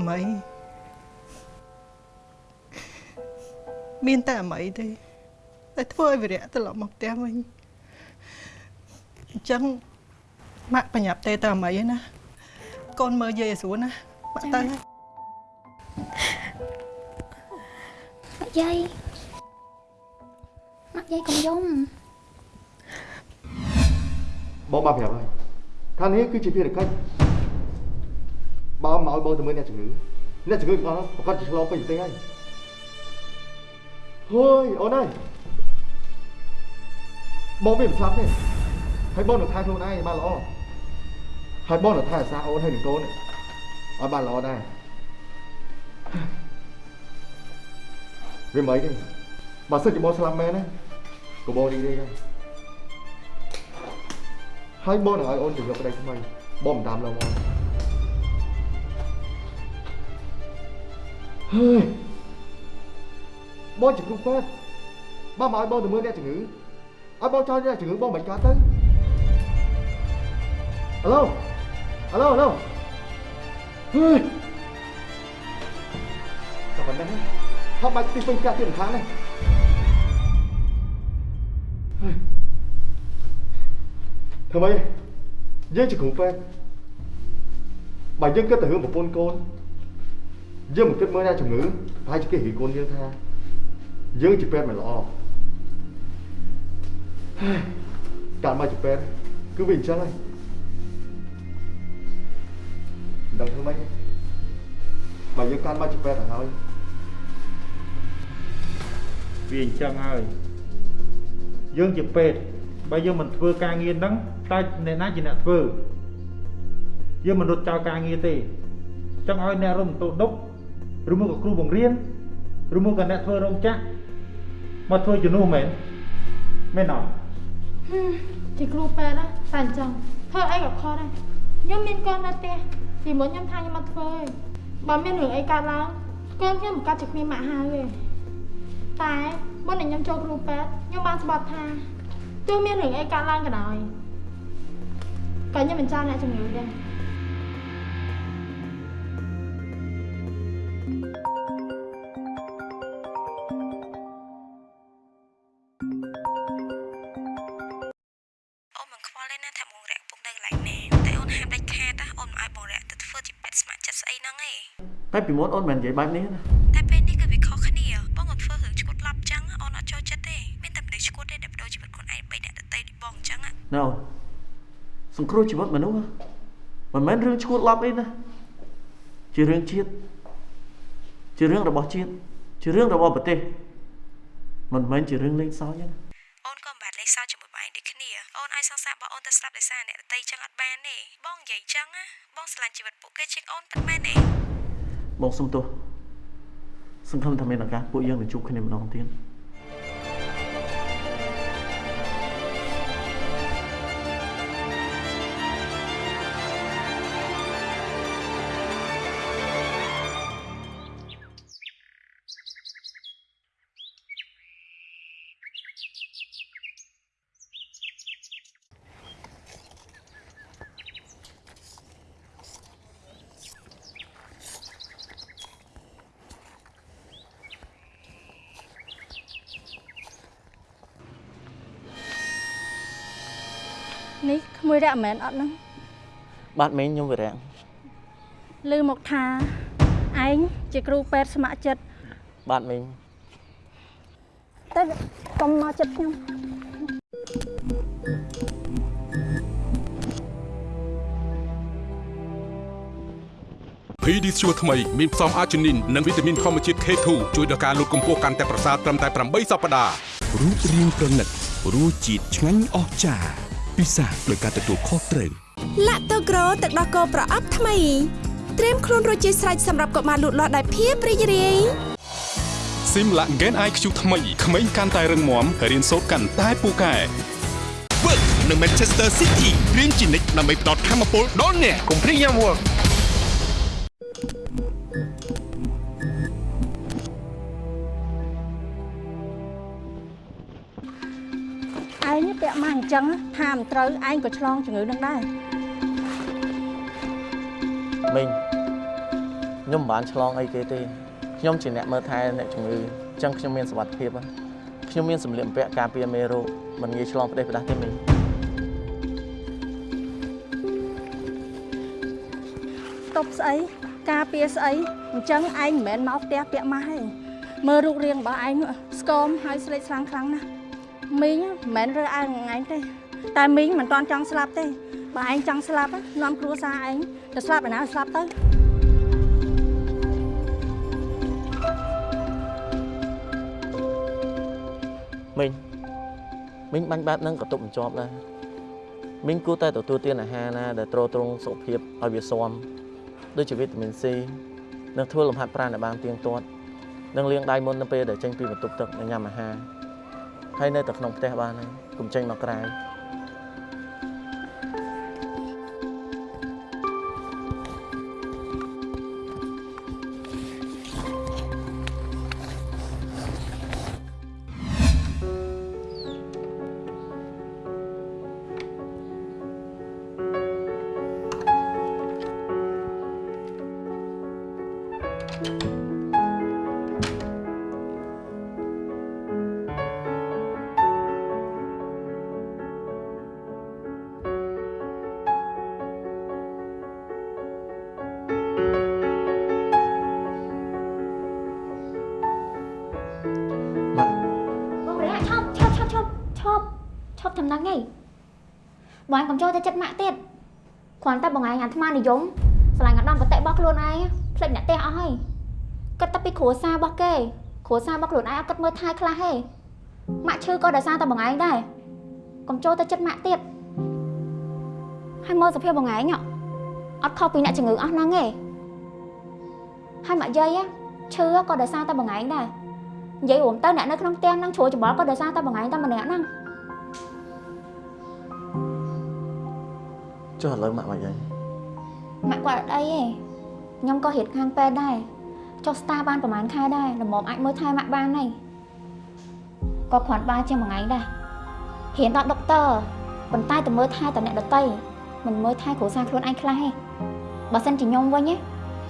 មានតែអាមីទេតែធ្វើឲ្យវិរៈត្រឡប់មកផ្ទះវិញអញ្ចឹងម៉ាក់បញ្ញាប់ទេទៅអាមីឯណាកូនមើលយាយឲ្យស្រួលណាម៉ាក់ទៅហើយម៉ាក់យាយម៉ាក់យាយកុំយំបងបានប្រាប់ហើយថានេះគឺជាភារកិច្ចបងមកឲ្យបងទៅមើលអ្នកជំងឺអ្នកជំងឺទាំងអស់ប្រកាសជាឆ្លងពេញប្រទេសហើយ ហើយអូនអើយបងមិនស្លាប់ទេហើយបងនឹងថែខ្លួនឯងឲ្យបានល្អហើយបងនឹងថែរក្សាអូនហើយនឹងកូននេះឲ្យបានល្អដែរវាមិនអីទេបើសិនជាបងស្លាប់មែនណាក៏បងរីករាយដែរហើយបងនឹងឲ្យអូនទៅយកប្តីថ្មីបងមិនតាមលើមកហើយ បងជាគ្រូពេទ្យបងមកឲ្យបងទៅមើលអ្នកជំងឺឲ្យបងចោលអ្នកជំងឺបងមិនកើតទៅអាឡូអាឡូអាឡូហើយតែប៉ុណ្ណេះហប់បាច់ទីពេញកាក់ទៀតមិនខានទេហើយធ្វើម៉េចយើងជាគ្រូពេទ្យបើយើងគិតទៅរឿងប្រពន្ធកូនយើងមិនគិតមើលអ្នកជំងឺប្រហែលជាគេរីកូនយើងថា យើងជាពេទ្យមិនល្អហើយកាលមកជាពេទ្យគឺវាអញ្ចឹងហើយមិនដឹងធ្វើម៉េចទេបើយើងកាន់មកជាពេទ្យទៅហើយវាអញ្ចឹងហើយយើងជាពេទ្យបើយើងមិនធ្វើការងារហ្នឹងតើអ្នកណាជាអ្នកធ្វើយើងមិនរត់ចោលការងារទេចង់ឲ្យអ្នករំទោដុកឬមកក៏គ្រូបង្រៀនឬមកក៏អ្នកធ្វើរោងចក្រ មកធ្វើជំនួសមែនមែនអត់ជាគ្រូពេទ្យណាតែអញ្ចឹងធ្វើអីក៏ខុសដែរខ្ញុំមានកូននៅផ្ទះពីមុនខ្ញុំថាខ្ញុំមកធ្វើឯងបើមានរឿងអីកើតឡើងកូនខ្ញុំមិនកាត់ជាគ្មានម៉ាក់ហើយទេតែមុននឹងខ្ញុំចូលគ្រូពេទ្យខ្ញុំបានស្បត់ថាទោះមានរឿងអីកើតឡើងក៏ដោយក៏ខ្ញុំមិនចោលអ្នកជំងឺដែរ តែពីមុនអូនមិននិយាយបែបនេះណាតែពេលនេះគឺវាខុសគ្នាបងក៏ធ្វើរឿងឈួតឡប់ចឹងអូនអត់ចូលចិត្តទេមានតែមនុស្សឈួតទេដែលបដូរជីវិតខ្លួនឯងបីអ្នកដទៃដូចបងចឹងណ៎សង្គ្រោះជីវិតមនុស្សមិនមែនរឿងឈួតឡប់អីណាជារឿងជាតិជារឿងរបស់ជាតិជារឿងរបស់ប្រទេសមិនមែនជារឿងលេងសើចទេណា បងសុំទោសសង្ឃឹមថាមានឱកាសពួកយើងនឹងជួបគ្នាម្ដងទៀត រៈមែនអត់ហ្នឹងបាទមីងខ្ញុំវិរៈឮមកថាឯងជាគ្រូពេទ្យស្ម័គ្រចិត្តបាទមីងតែកុំមកចិត្តខ្ញុំ PD ស្ជួរថ្មីមានផ្សំអាជីនីននិងវីតាមីនធម្មជាតិ K2 ជួយដល់ការលូតកម្ពស់កាន់តែប្រសើរត្រឹមតែ8សប្តាហ៍រូបរាងប្រណិតរសជាតិឆ្ងាញ់អស្ចារ្យ ពិសាដោយការទទួលខុសត្រូវឡាក់តូក្រូទឹកដោះគោប្រអប់ថ្មីត្រៀមខ្លួនរួចជាស្រេចសម្រាប់កុមារលូតលាស់ដោយភាពរីករាយស៊ីមឡា Gen IQ ថ្មីក្មេងកាន់តែរឹងមាំរៀនសូត្រកាន់តែពូកែ Work នៅ Manchester City រៀនជានិច្ចដើម្បីផ្ដល់ធម៌ពលដល់អ្នកកុំភ្លេចញ៉ាំ Work ឯ ងពាក់មកអញ្ចឹងថាមិនត្រូវឯងក៏ឆ្លងជំងឺនឹងដែរមីងខ្ញុំមិនបានឆ្លងអីគេទេខ្ញុំជាអ្នកមើលថែអ្នកជំងឺអញ្ចឹងខ្ញុំមានសុវត្ថិភាពណាខ្ញុំមានសម្លៀកបំពាក់ការពារមេរោគមិនងាយឆ្លងផ្ដេសផ្ដាស់ទេមីងតុបស្អីការពារស្អីអញ្ចឹងឯងមិនមែនមកផ្ទះពាក់ម៉ាស់ទេមើលរូបរាងរបស់ឯងស្គមហើយស្លេកស្លាំងខ្លាំងណាស់ មីងមិនមែនរើឯងឯងទេតែមីងមិនតាន់ចង់ស្លាប់ទេបើឯងចង់ស្លាប់នាំគ្រួសារឯងទៅស្លាប់ឯណាស្លាប់ទៅមីងមីងបាញ់បាតនឹងក៏ទប់មិនជាប់ដែរមីងគួរតែទទួលទានអាហារណាដែលទ្រទ្រង់សុខភាពឲ្យវាស៊ាំដូចជាវីតាមីន C និងធ្វើលំហាត់ប្រាណឲ្យបានទៀងទាត់និងលាងដៃមុននៅពេលដែលចេញពីបន្ទប់ទឹកនិងញ៉ាំអាហារ ហើយនៅតែក្នុងផ្ទះបានហើយកុំចេញមកក្រៅ បងឯងកុំចូលទៅចិត្តម៉ាក់ទៀតគ្រាន់តែបងឯងអាត្មានិយមឆ្លាញ់អាដាមបតិរបស់ខ្លួនឯងផ្លេចអ្នកផ្ទះអស់ហើយគិតតែពីគ្រួសាររបស់គេគ្រួសាររបស់ខ្លួនឯងអត់គិតមើលថែខ្លះទេម៉ាក់ឈឺក៏ដោយសារតែបងឯងដែរកុំចូលទៅចិត្តម៉ាក់ទៀតហើយមើលសភាពបងឯងអត់ខុសពីអ្នកជំងឺអស់ហ្នឹងទេហើយម៉ាក់យាយឈឺក៏ដោយសារតែបងឯងដែរនិយាយរួមទៅអ្នកនៅក្នុងផ្ទះហ្នឹងជ្រួលច្បល់ក៏ដោយសារតែបងឯងតែម្នាក់ហ្នឹង ចុះឥឡូវម៉ាក់មកយ៉ាងម៉ាក់គាត់អត់អីទេខ្ញុំក៏រៀនខាងពេទ្យដែរចុះស្តារបានប្រហែលខែដែរល្មមអាចមើលថែម៉ាក់បានហើយក៏គ្រាន់បើជាងមួយថ្ងៃដែររៀនដល់ដុកទ័រប៉ុន្តែទៅមើលថែតែអ្នកដតីមិនមើលថែគ្រួសារខ្លួនឯងខ្លះទេបើសិនជាខ្ញុំវិញណា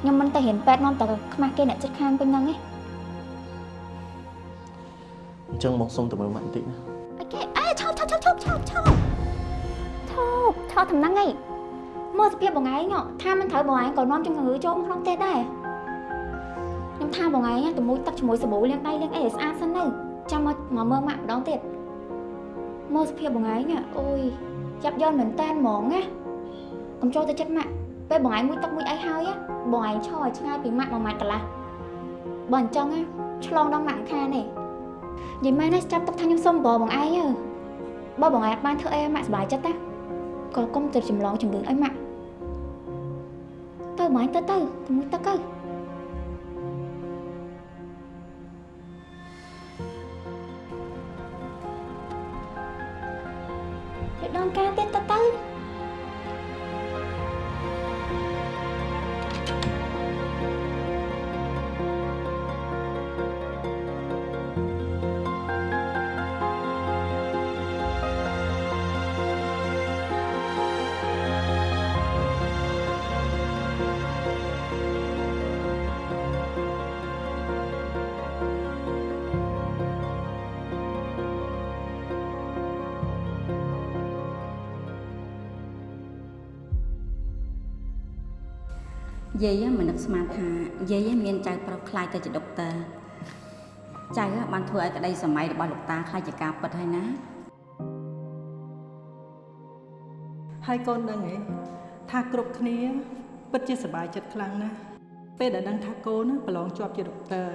ខ្ញុំមិនទៅរៀនពេទ្យនាំតែខ្មាស់គេអ្នកចិត្តខាងពេញហ្នឹងទេអញ្ចឹងមកសុំទៅមើលម៉ាក់បន្តិចណាអីគេអេឈប់ឈប់ឈប់ឈប់ឈប់ ឈប់ឈប់ឈប់តំណឹងអីមើលសភាពបងឯងថាមិនត្រូវបងឯងក៏នាំជំងឺចូលក្នុងផ្ទះដែរខ្ញុំថាបងឯងទៅមួយទឹកជាមួយសាប៊ូលាងដៃលាងអីឲ្យស្អាតសិនទៅចាំមកមកមើលម៉ាក់ម្ដងទៀតមើលសភាពបងឯងអូយចាប់យកមែនតែនហ្មងណាកុំចូលទៅចិត្តម៉ាក់ពេលបងឯងមួយទឹកមួយអីហើយបងឯងឈរឲ្យឆ្ងាយពីម៉ាក់មួយម៉ាត់កន្លះបើអញ្ចឹងឆ្លងដល់ម៉ាក់ខានទេនិយាយមែនណាចាប់ទុកថាខ្ញុំសុំបបបងឯងទៅបើបងឯងអត់បានធ្វើអីឲ្យម៉ាក់សុបាយចិត្តណា ក៏កុំទៅចម្លងជំងឺឲ្យម៉ាក់ទៅបងឯងទៅទៅទៅមួយទឹកទៅទៅ យាយមិននឹកស្មានថាយាយមានចៅប្រុសខ្លាយទៅជាដុកទ័រចៅបានធ្វើឲ្យក្តីសម័យរបស់លោកតាខ្លាយជាការពិតហើយណាហើយកូនដឹងហ៎ថាគ្រប់គ្នាពិតជាសប្បាយចិត្តខ្លាំងណាស់ពេលដែលដឹងថាកូនណាប្រឡងជាប់ជាដុកទ័រ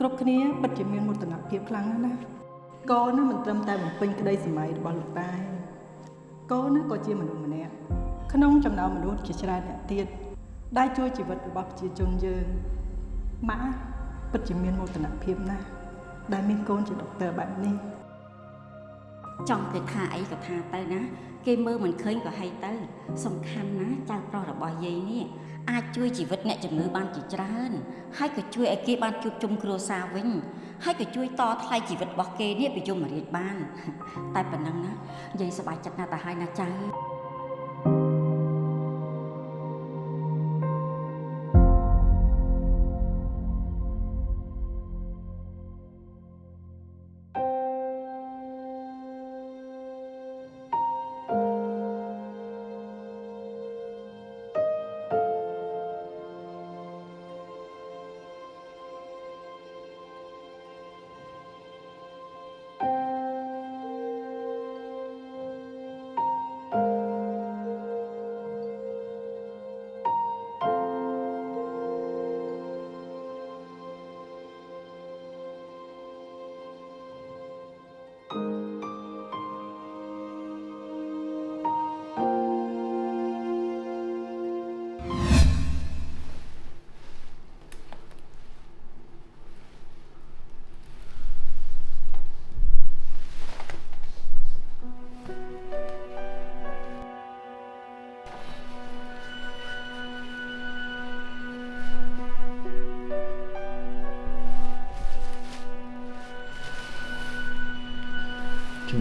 គ្រប់គ្នាពិតជាមានមោទនភាពខ្លាំងណាស់ណាកូនណាមិនត្រឹមតែបំពេញក្តីសម័យរបស់លោកតាទេកូនណាក៏ជាមនុស្សម្នាក់ក្នុងចំណោមមនុស្សជាច្រើនអ្នកទៀត ដែលជួយជីវិតរបស់ប្រជាជនយើងម៉ាក់ពិតជាមានមោទនភាពណាស់ដែលមានកូនជាដុកទ័របែបនេះចង់គេថាអីក៏ថាទៅណា គេមើលមិនឃើញក៏ហីទៅ សំខាន់ណាចៅប្រុសរបស់យាយនេះអាចជួយជីវិតអ្នកជំងឺបានជាច្រើន ហើយក៏ជួយឲ្យគេបានជួបជុំគ្រួសារវិញ ហើយក៏ជួយតថ្លៃជីវិតរបស់គេនេះពីយមរាជបាន តែប៉ុណ្ណឹងណាយាយសប្បាយចិត្តណាស់ទៅហើយណាចៅ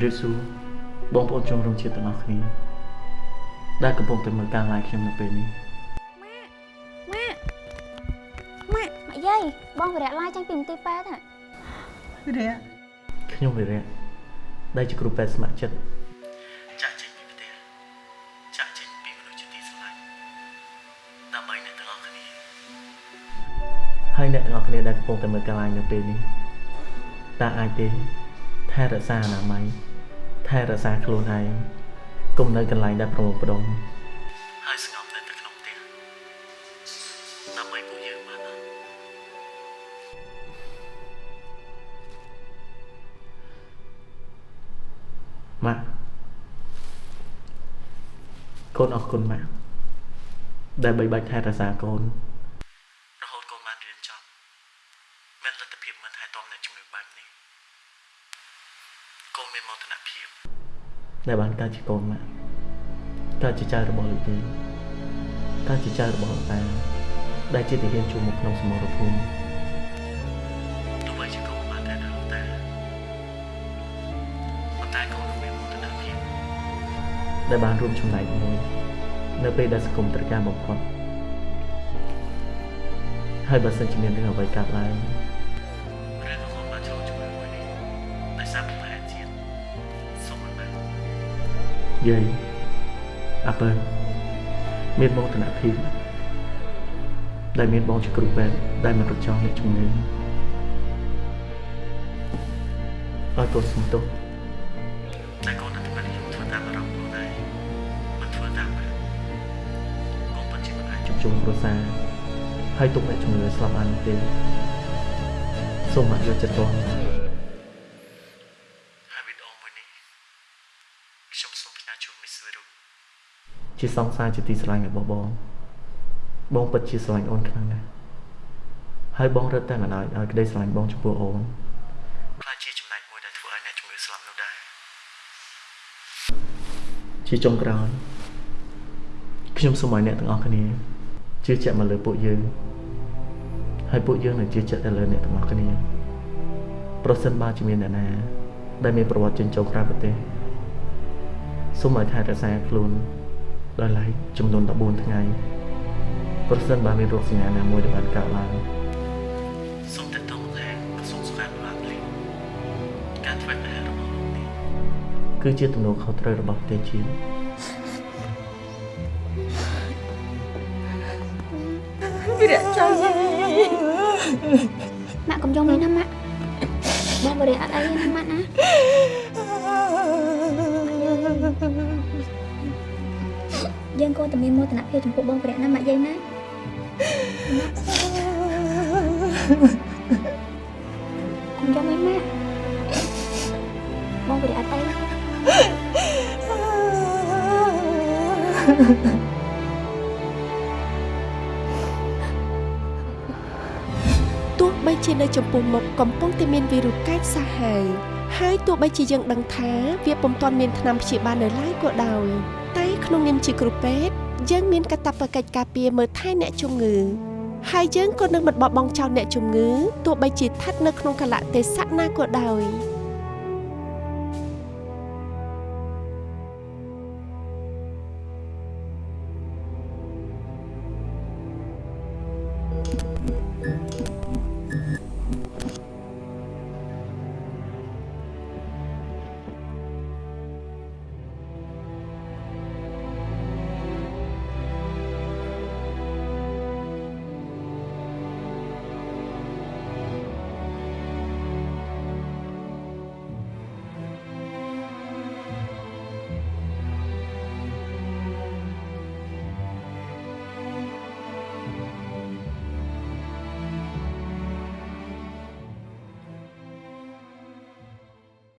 រាបសួរបងប្អូនជនរួមជាតិទាំងអស់គ្នាដែលកំពុងតែមើលការ live ខ្ញុំនៅពេលនេះម៉ាក់ម៉ាក់ម៉ាក់យាយបងវរៈឡាយចាញ់ពីមន្ទីរពេទ្យហ៎វិរៈខ្ញុំវិរៈដែលជាគ្រូពេទ្យស្ម័គ្រចិត្តចាក់ចេញពីប្រទេសចាក់ចេញពីមនុស្សជាទីស្រឡាញ់ដើម្បីអ្នកទាំងអស់គ្នាហើយអ្នកទាំងអស់គ្នាដែលកំពុងតែមើលការ live នៅពេលនេះតើអាចទេថែរក្សាអនាម័យ ថែរក្សាខ្លួនឯងកុំនៅកន្លែងដែលប្រមូលផ្ដុំហើយស្ងប់នៅតែក្នុងផ្ទះដើម្បីពួកយើងបានអត់ម៉ាក់កូនអរគុណម៉ាក់ដែលបីបាច់ថែរក្សាកូនរហូតកូនបានរៀនចប់មានលទ្ធភាពមើលថែទាំអ្នកជំងឺបែបនេះកូនមានមោទនភាព ដែលបានកើតជាកូនម៉ាក់កើតជាចៅរបស់លោកយាយកើតជាចៅរបស់លោកតាដែលជាទាហានជួរមុខក្នុងសមរភូមិទោះបីជាកូនបានតែដល់លោកតាប៉ុន្តែកូនក៏មានមោទនភាពដែលបានរួមចំណែកមួយនៅពេលដែលសង្គមត្រូវការបំផុតហើយបើសិនជាមានរឿងអ្វីកើតឡើង យាយអាពើមានមោទនភាពដែលមានបងជាគ្រូពេទ្យដែលមិនរត់ចោលអ្នកជំងឺឲ្យកូនសុំទោសតែកូននៅពេលខ្ញុំធ្វើតាមអារម្មណ៍ខ្លួនឯងមិនធ្វើតាមម៉ាក់កូនពិតជាមិនអាចជួបជុំគ្រួសារហើយទុកអ្នកជំងឺស្លាប់បាននោះទេសូមម៉ាក់យកចិត្តទុកហើយវីដេអូមួយនេះខ្ញុំសូមផ្ញើជូនមីសវិរុ ជាសង្សារជាទីស្រឡាញ់របស់បងបងពិតជាស្រឡាញ់អូនខ្លាំងណាស់ហើយបងរត់តែមិនឲ្យឲ្យក្តីស្រឡាញ់បងចំពោះអូនខ្លាចជាចំណែកមួយដែលធ្វើឲ្យអ្នកជំងឺស្លាប់នោះដែរជាចុងក្រោយខ្ញុំសូមឲ្យអ្នកទាំងអស់គ្នាជឿជាក់មកលើពួកយើងហើយពួកយើងនឹងជឿជាក់ទៅលើអ្នកទាំងអស់គ្នាប្រសិនបើជាមានអ្នកណាដែលមានប្រវត្តិចិញ្ចោក្រៅប្រទេសសូមឲ្យថែរក្សាខ្លួន ដោយឡែកចំនួន14ថ្ងៃប្រសិនបើមានរោគសញ្ញាណាមួយដែលបានកើតឡើងសូមទាក់ទងមកខាងក្រសួងសុខាភិបាលលេការធ្វើការរបស់លោកនេះគឺជាទំនួលខុសត្រូវរបស់ប្រទេសជាតិវិរៈចៅយាយម៉ាក់កុំយំលេងណាម៉ាក់បងវរៈអត់អីទេណាម៉ាក់ណា យើងកូនតែមានមោទនភាពចំពោះបងវរៈណាម៉ាក់យាយណាកុំយំអីម៉ាក់បងវរៈអត់អីទោះបីជានៅចំពោះមុខកំពុងតែមានវីរុសកាចសាហាវហើយទោះបីជាយើងដឹងថាវាពុំទាន់មានថ្នាំព្យាបាលនៅឡើយក៏ដោយតែ ក្នុងនាមជាគ្រូពេទ្យយើងមានកាតព្វកិច្ចការពារមើលថែអ្នកជំងឺហើយយើងក៏នឹងមិនបោះបង់ចោលអ្នកជំងឺទោះបីជាស្ថិតនៅក្នុងកលៈទេសៈណាក៏ដោយ